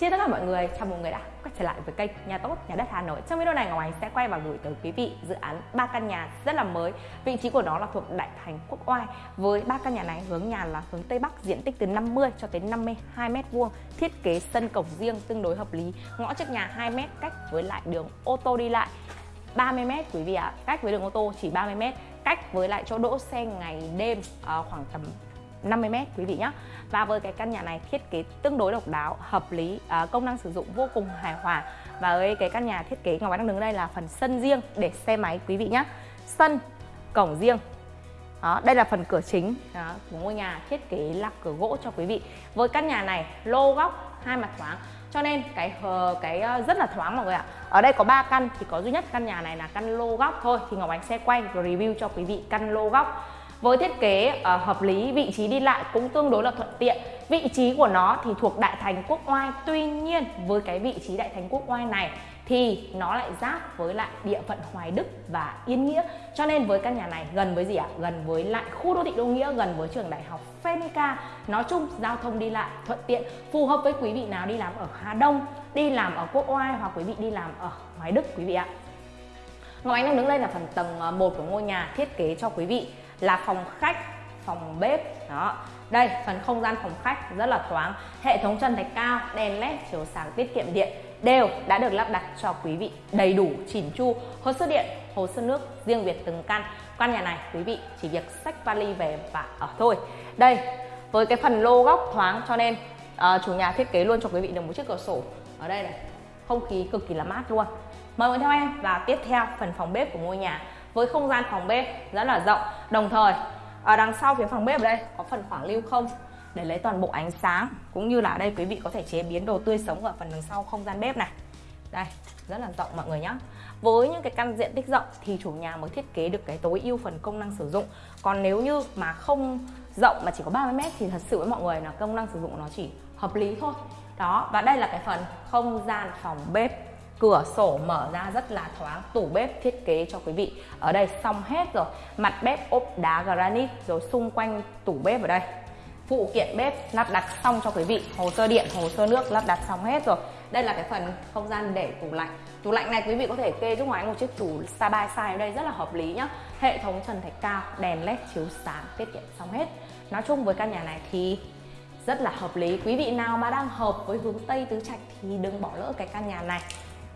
Xin tất cả mọi người, chào mừng người đã quay trở lại với kênh Nhà Tốt Nhà Đất Hà Nội. Trong video này Ngọc Ánh sẽ quay và gửi tới quý vị dự án ba căn nhà rất là mới. Vị trí của nó là thuộc Đại Thành Quốc Oai. Với ba căn nhà này hướng nhà là hướng Tây Bắc diện tích từ 50 cho tới 52 mét vuông Thiết kế sân cổng riêng tương đối hợp lý. Ngõ trước nhà 2 mét cách với lại đường ô tô đi lại 30 mét quý vị ạ, à. cách với đường ô tô chỉ 30 mét cách với lại chỗ đỗ xe ngày đêm à, khoảng tầm 50 mét quý vị nhé và với cái căn nhà này thiết kế tương đối độc đáo hợp lý à, công năng sử dụng vô cùng hài hòa. Và với cái căn nhà thiết kế ngọc anh đang đứng ở đây là phần sân riêng để xe máy quý vị nhé sân cổng riêng. Đó, đây là phần cửa chính đó, của ngôi nhà thiết kế là cửa gỗ cho quý vị. Với căn nhà này lô góc hai mặt thoáng. Cho nên cái cái ờ, rất là thoáng mọi người ạ. Ở đây có 3 căn thì có duy nhất căn nhà này là căn lô góc thôi. Thì ngọc ánh sẽ quay review cho quý vị căn lô góc với thiết kế uh, hợp lý, vị trí đi lại cũng tương đối là thuận tiện. Vị trí của nó thì thuộc Đại Thành Quốc Oai. Tuy nhiên với cái vị trí Đại Thành Quốc Oai này thì nó lại giáp với lại địa phận Hoài Đức và Yên Nghĩa. Cho nên với căn nhà này gần với gì ạ? À? Gần với lại khu đô thị Đô Nghĩa, gần với trường đại học Phenica. Nói chung giao thông đi lại thuận tiện, phù hợp với quý vị nào đi làm ở Hà Đông, đi làm ở Quốc Oai hoặc quý vị đi làm ở Hoài Đức quý vị ạ. Ngọc Ánh đang đứng đây là phần tầng ờ, 1 của ngôi nhà thiết kế cho quý vị là phòng khách phòng bếp. Đó. Đây phần không gian phòng khách rất là thoáng. Hệ thống chân thạch cao đèn led chiếu sáng tiết kiệm điện đều đã được lắp đặt cho quý vị đầy đủ chỉn chu hồ sơ điện hồ sơ nước riêng biệt từng căn. Căn nhà này quý vị chỉ việc xách vali về và ở thôi. Đây với cái phần lô góc thoáng cho nên uh, chủ nhà thiết kế luôn cho quý vị được một chiếc cửa sổ ở đây này. Không khí cực kỳ là mát luôn. Mời mọi người theo em và tiếp theo phần phòng bếp của ngôi nhà với không gian phòng bếp rất là rộng. Đồng thời, ở đằng sau phía phòng bếp ở đây có phần khoảng lưu không để lấy toàn bộ ánh sáng, cũng như là ở đây quý vị có thể chế biến đồ tươi sống ở phần đằng sau không gian bếp này. Đây, rất là rộng mọi người nhé với những cái căn diện tích rộng thì chủ nhà mới thiết kế được cái tối ưu phần công năng sử dụng. Còn nếu như mà không rộng mà chỉ có 30 mét thì thật sự với mọi người là công năng sử dụng nó chỉ hợp lý thôi. Đó, và đây là cái phần không gian phòng bếp cửa sổ mở ra rất là thoáng, tủ bếp thiết kế cho quý vị. Ở đây xong hết rồi. Mặt bếp ốp đá granite, rồi xung quanh tủ bếp ở đây. Phụ kiện bếp lắp đặt xong cho quý vị. Hồ sơ điện, hồ sơ nước lắp đặt xong hết rồi. Đây là cái phần không gian để tủ lạnh. Tủ lạnh này quý vị có thể kê giúp ngoài một chiếc tủ side by side ở đây rất là hợp lý nhá. Hệ thống trần thạch cao, đèn led chiếu sáng, tiết kiệm xong hết. Nói chung với căn nhà này thì rất là hợp lý. Quý vị nào mà đang hợp với hướng tây tứ trạch thì đừng bỏ lỡ cái căn nhà này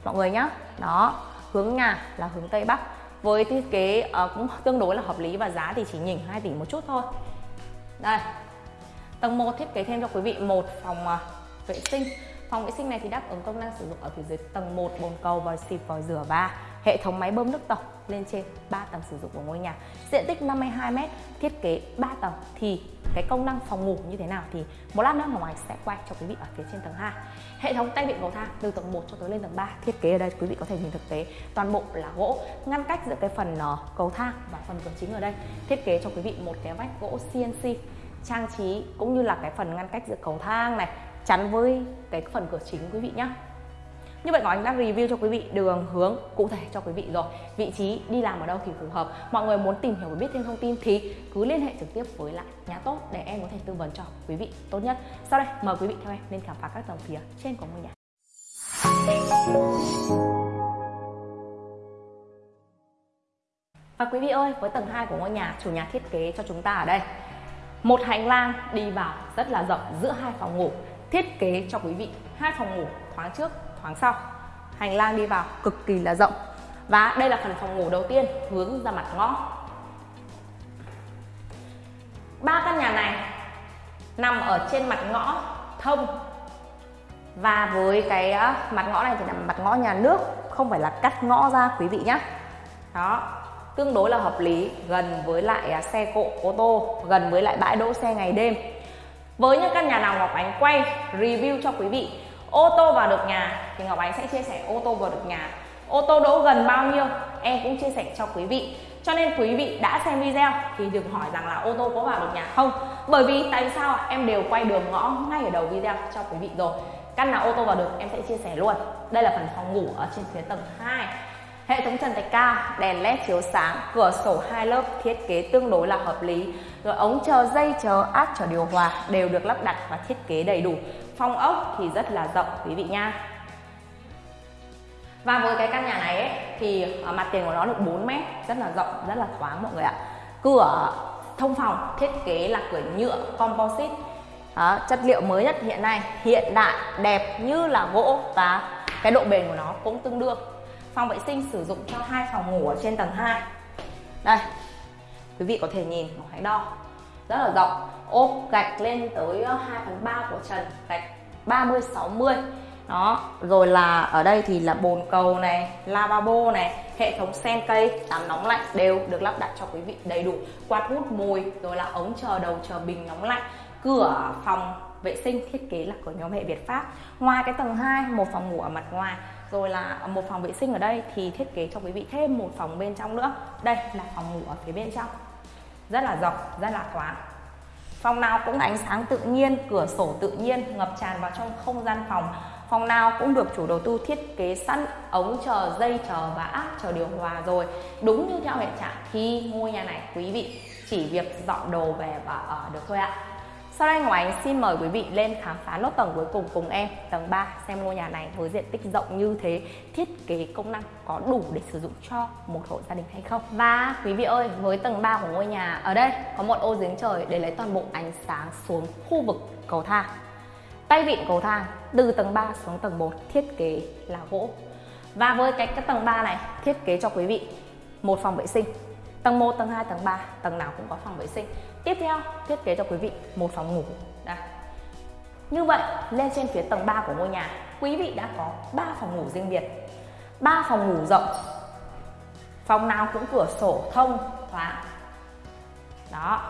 mọi người nhá. Đó hướng nhà là hướng tây bắc. Với thiết kế uh, cũng tương đối là hợp lý và giá thì chỉ nhỉnh 2 tỷ một chút thôi. Đây tầng 1 thiết kế thêm cho quý vị một phòng uh, vệ sinh. Phòng vệ sinh này thì đáp ứng công năng sử dụng ở phía dưới tầng 1 bồn cầu và xịt vòi rửa và hệ thống máy bơm nước tổng lên trên 3 tầng sử dụng của ngôi nhà. Diện tích 52m thiết kế 3 tầng thì cái công năng phòng ngủ như thế nào thì một lát nữa ngoài sẽ quay cho quý vị ở phía trên tầng 2 hệ thống tay vịn cầu thang từ tầng 1 cho tới lên tầng 3 thiết kế ở đây quý vị có thể nhìn thực tế toàn bộ là gỗ, ngăn cách giữa cái phần ờ, cầu thang và phần cửa chính ở đây. Thiết kế cho quý vị một cái vách gỗ CNC trang trí cũng như là cái phần ngăn cách giữa cầu thang này chắn với cái phần cửa chính quý vị nhé như vậy Ngọc Anh đã review cho quý vị đường hướng cụ thể cho quý vị rồi. Vị trí đi làm ở đâu thì phù hợp. Mọi người muốn tìm hiểu và biết thêm thông tin thì cứ liên hệ trực tiếp với lại nhà tốt để em có thể tư vấn cho quý vị tốt nhất. Sau đây mời quý vị theo em lên khám phá các tầng phía trên của ngôi nhà. Và quý vị ơi, với tầng 2 của ngôi nhà, chủ nhà thiết kế cho chúng ta ở đây. Một hành lang đi vào rất là rộng giữa hai phòng ngủ. Thiết kế cho quý vị hai phòng ngủ thoáng trước thoáng sau. Hành lang đi vào, cực kỳ là rộng. Và đây là phần phòng ngủ đầu tiên, hướng ra mặt ngõ. Ba căn nhà này nằm ở trên mặt ngõ thông. Và với cái mặt ngõ này thì là mặt ngõ nhà nước, không phải là cắt ngõ ra, quý vị nhé đó, tương đối là hợp lý, gần với lại à, xe cộ, ô tô, gần với lại bãi đỗ xe ngày đêm. Với những căn nhà nào Ngọc Ánh quay, review cho quý vị ô tô vào được nhà, thì Ngọc Ánh sẽ chia sẻ ô tô vào được nhà. Ô tô đỗ gần bao nhiêu, em cũng chia sẻ cho quý vị. Cho nên quý vị đã xem video thì đừng hỏi rằng là ô tô có vào được nhà không. Bởi vì tại sao em đều quay đường ngõ ngay ở đầu video cho quý vị rồi. Căn nào ô tô vào được, em sẽ chia sẻ luôn. Đây là phần phòng ngủ ở trên phía tầng 2 Hệ thống trần thạch cao, đèn led chiếu sáng, cửa sổ hai lớp thiết kế tương đối là hợp lý. Rồi ống chờ dây chờ áp chờ điều hòa đều được lắp đặt và thiết kế đầy đủ. Phong ốc thì rất là rộng quý vị nha. Và với cái căn nhà này ấy, thì ờ, mặt tiền của nó được 4 mét, rất là rộng, rất là thoáng mọi người ạ. Cửa thông phòng thiết kế là cửa nhựa composite. Đó, chất liệu mới nhất hiện nay, hiện đại, đẹp như là gỗ và cái độ bền của nó cũng tương đương phòng vệ sinh sử dụng cho hai phòng ngủ ở trên tầng 2 đây, quý vị có thể nhìn một hãy đo, rất là rộng. Ốp gạch lên tới ờ, 2 phần 3 của trần, gạch 30 60 đó, rồi là ở đây thì là bồn cầu này, lavabo này, hệ thống sen cây, tắm nóng lạnh đều được lắp đặt cho quý vị đầy đủ. Quạt hút mùi, rồi là ống chờ đầu, chờ bình nóng lạnh. Cửa phòng vệ sinh, thiết kế là của nhóm hệ Việt Pháp. Ngoài cái tầng 2 một phòng ngủ ở mặt ngoài, rồi là một phòng vệ sinh ở đây, thì thiết kế cho quý vị thêm một phòng bên trong nữa. Đây là phòng ngủ ở phía bên trong. Rất là rộng, rất là thoáng. Phòng nào cũng ánh sáng tự nhiên, cửa sổ tự nhiên, ngập tràn vào trong không gian phòng. Phòng nào cũng được chủ đầu tư thiết kế sẵn, ống chờ dây, chờ và áp chờ điều hòa rồi. Đúng như theo hiện trạng thì ngôi nhà này, quý vị chỉ việc dọn đồ về và ở được thôi ạ sau đây ngoài xin mời quý vị lên khám phá nốt tầng cuối cùng cùng em Tầng 3 xem ngôi nhà này với diện tích rộng như thế Thiết kế công năng có đủ để sử dụng cho một hộ gia đình hay không? Và quý vị ơi với tầng 3 của ngôi nhà Ở đây có một ô giếng trời để lấy toàn bộ ánh sáng xuống khu vực cầu thang. Tay vịn cầu thang từ tầng 3 xuống tầng 1 thiết kế là gỗ. Và với cái, cái tầng 3 này thiết kế cho quý vị một phòng vệ sinh. Tầng 1, tầng 2, tầng 3, tầng nào cũng có phòng vệ sinh Tiếp theo, thiết kế cho quý vị một phòng ngủ. Đây. Như vậy, lên trên phía tầng 3 của ngôi nhà, quý vị đã có 3 phòng ngủ riêng biệt. 3 phòng ngủ rộng. Phòng nào cũng cửa sổ thông thoáng. Đó.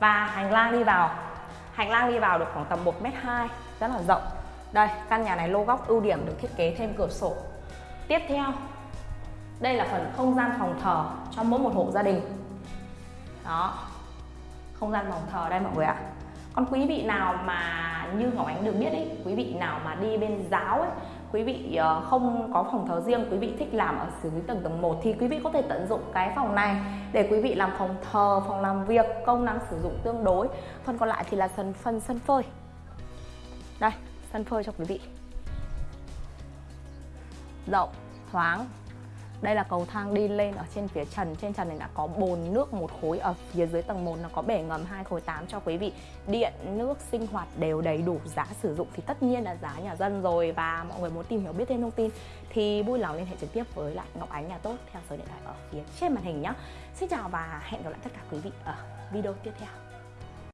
Và hành lang đi vào. Hành lang đi vào được khoảng tầm 1m2, rất là rộng. Đây, căn nhà này lô góc ưu điểm được thiết kế thêm cửa sổ. Tiếp theo, đây là phần không gian phòng thờ cho mỗi một hộ gia đình. Đó. Không gian phòng thờ đây mọi người ạ. Còn quý vị nào mà như Ngọc Ánh được biết ý, quý vị nào mà đi bên giáo ấy quý vị ờ, không có phòng thờ riêng quý vị thích làm ở dưới tầng tầng 1 thì quý vị có thể tận dụng cái phòng này để quý vị làm phòng thờ phòng làm việc công năng sử dụng tương đối. Phần còn lại thì là phần phần sân phơi. Đây sân phơi cho quý vị. Rộng thoáng đây là cầu thang đi lên ở trên phía trần. Trên trần này đã có bồn nước một khối ở phía dưới tầng 1 nó có bể ngầm hai khối 8 cho quý vị. Điện, nước, sinh hoạt đều đầy đủ. Giá sử dụng thì tất nhiên là giá nhà dân rồi. Và mọi người muốn tìm hiểu biết thêm thông tin thì vui lòng liên hệ trực tiếp với lại Ngọc Ánh nhà tốt theo số điện thoại ở phía trên màn hình nhé Xin chào và hẹn gặp lại tất cả quý vị ở video tiếp theo.